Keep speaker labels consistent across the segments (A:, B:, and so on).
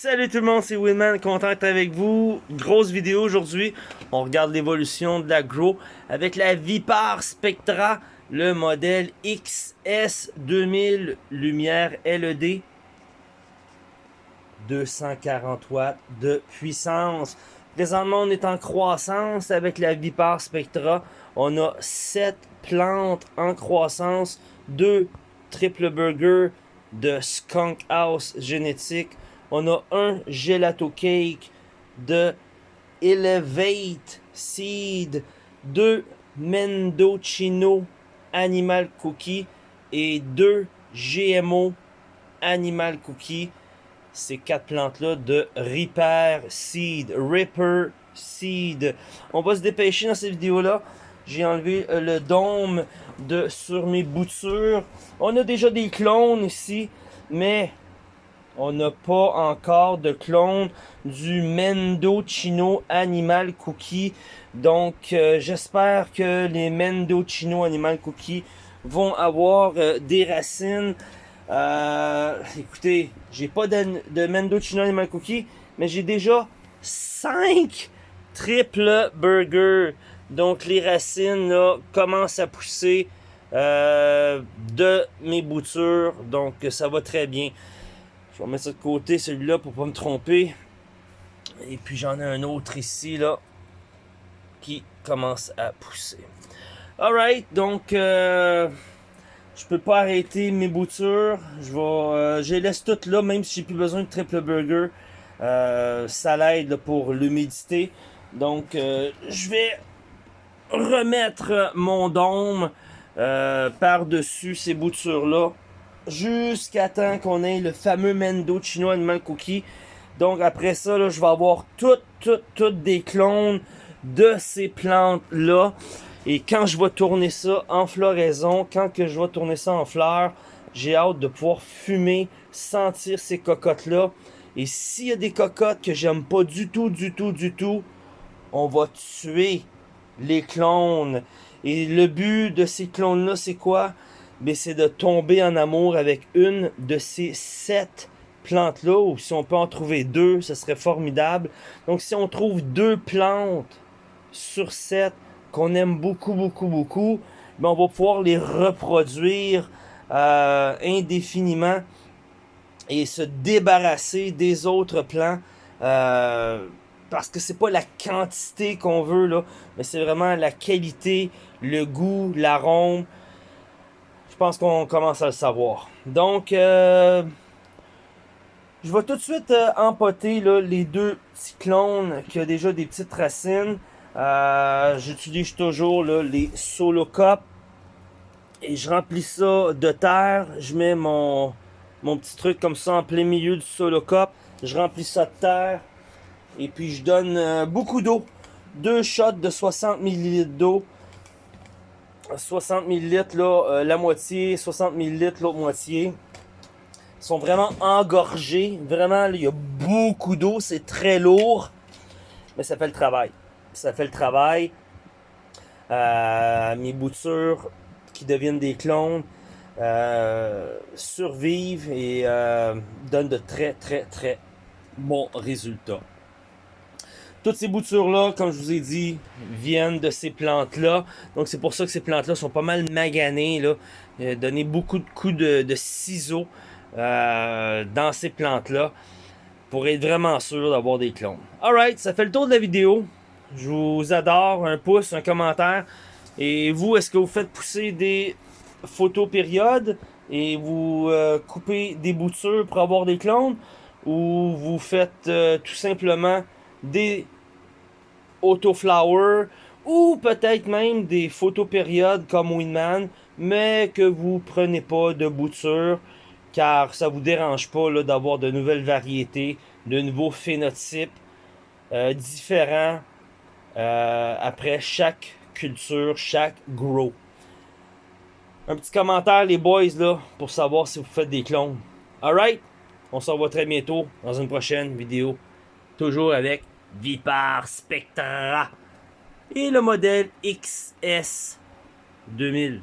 A: Salut tout le monde, c'est Winman, content d'être avec vous. Grosse vidéo aujourd'hui. On regarde l'évolution de la Grow avec la Vipar Spectra, le modèle XS 2000 lumière LED. 240 watts de puissance. Présentement, on est en croissance avec la Vipar Spectra. On a 7 plantes en croissance, 2 triple burger de Skunk House génétique. On a un gelato cake de Elevate Seed, deux Mendocino Animal Cookie et deux GMO Animal Cookie. Ces quatre plantes-là de Ripper Seed. Ripper Seed. On va se dépêcher dans cette vidéo-là. J'ai enlevé euh, le dôme de, sur mes boutures. On a déjà des clones ici, mais on n'a pas encore de clone du Mendocino Animal Cookie. Donc, euh, j'espère que les Mendocino Animal Cookie vont avoir euh, des racines. Euh, écoutez, j'ai pas de, de Mendocino Animal Cookie, mais j'ai déjà 5 triple burgers. Donc, les racines commencent à pousser de mes boutures. Donc, ça va très bien. Je vais mettre ça de côté, celui-là, pour pas me tromper. Et puis j'en ai un autre ici, là, qui commence à pousser. Alright, donc, euh, je peux pas arrêter mes boutures. Je vais, euh, je les laisse toutes là, même si j'ai plus besoin de triple burger. Euh, ça l'aide pour l'humidité. Donc, euh, je vais remettre mon dôme par-dessus ces boutures-là jusqu'à temps qu'on ait le fameux Mendo Chino Animal Cookie. Donc après ça, là, je vais avoir toutes, toutes, toutes des clones de ces plantes-là. Et quand je vais tourner ça en floraison, quand que je vais tourner ça en fleurs, j'ai hâte de pouvoir fumer, sentir ces cocottes-là. Et s'il y a des cocottes que j'aime pas du tout, du tout, du tout, on va tuer les clones. Et le but de ces clones-là, c'est quoi? Mais c'est de tomber en amour avec une de ces sept plantes-là, ou si on peut en trouver deux, ce serait formidable. Donc si on trouve deux plantes sur sept qu'on aime beaucoup, beaucoup, beaucoup, ben on va pouvoir les reproduire euh, indéfiniment et se débarrasser des autres plants. Euh, parce que c'est pas la quantité qu'on veut là, mais c'est vraiment la qualité, le goût, l'arôme, je pense qu'on commence à le savoir. Donc, euh, je vais tout de suite euh, empoter les deux cyclones qui ont déjà des petites racines. Euh, j'utilise toujours les solo. Et je remplis ça de terre. Je mets mon, mon petit truc comme ça en plein milieu du solo cup. Je remplis ça de terre. Et puis je donne beaucoup d'eau. Deux shots de 60 ml d'eau. 60 ml, là, euh, la moitié, 60 ml, l'autre moitié. Ils sont vraiment engorgés. Vraiment, il y a beaucoup d'eau. C'est très lourd. Mais ça fait le travail. Ça fait le travail. Euh, mes boutures qui deviennent des clones euh, survivent et donnent de très, très, très bons résultats. Toutes ces boutures-là, comme je vous ai dit, viennent de ces plantes-là. Donc c'est pour ça que ces plantes-là sont pas mal maganées. Là. Euh, donner beaucoup de coups de, ciseaux euh, dans ces plantes-là pour être vraiment sûr d'avoir des clones. Alright, ça fait le tour de la vidéo. Je vous adore. Un pouce, un commentaire. Et vous, est-ce que vous faites pousser des photos périodes et vous euh, coupez des boutures pour avoir des clones? Ou vous faites tout simplement des autoflower ou peut-être même des photopériodes comme Winman, mais que vous prenez pas de bouture car ça vous dérange pas d'avoir de nouvelles variétés, de nouveaux phénotypes euh, différents euh, après chaque culture, chaque grow. Un petit commentaire les boys là pour savoir si vous faites des clones. Alright, on se revoit très bientôt dans une prochaine vidéo. Toujours avec Vipar Spectra et le modèle XS 2000.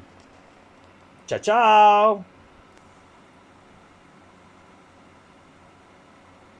A: Ciao, ciao!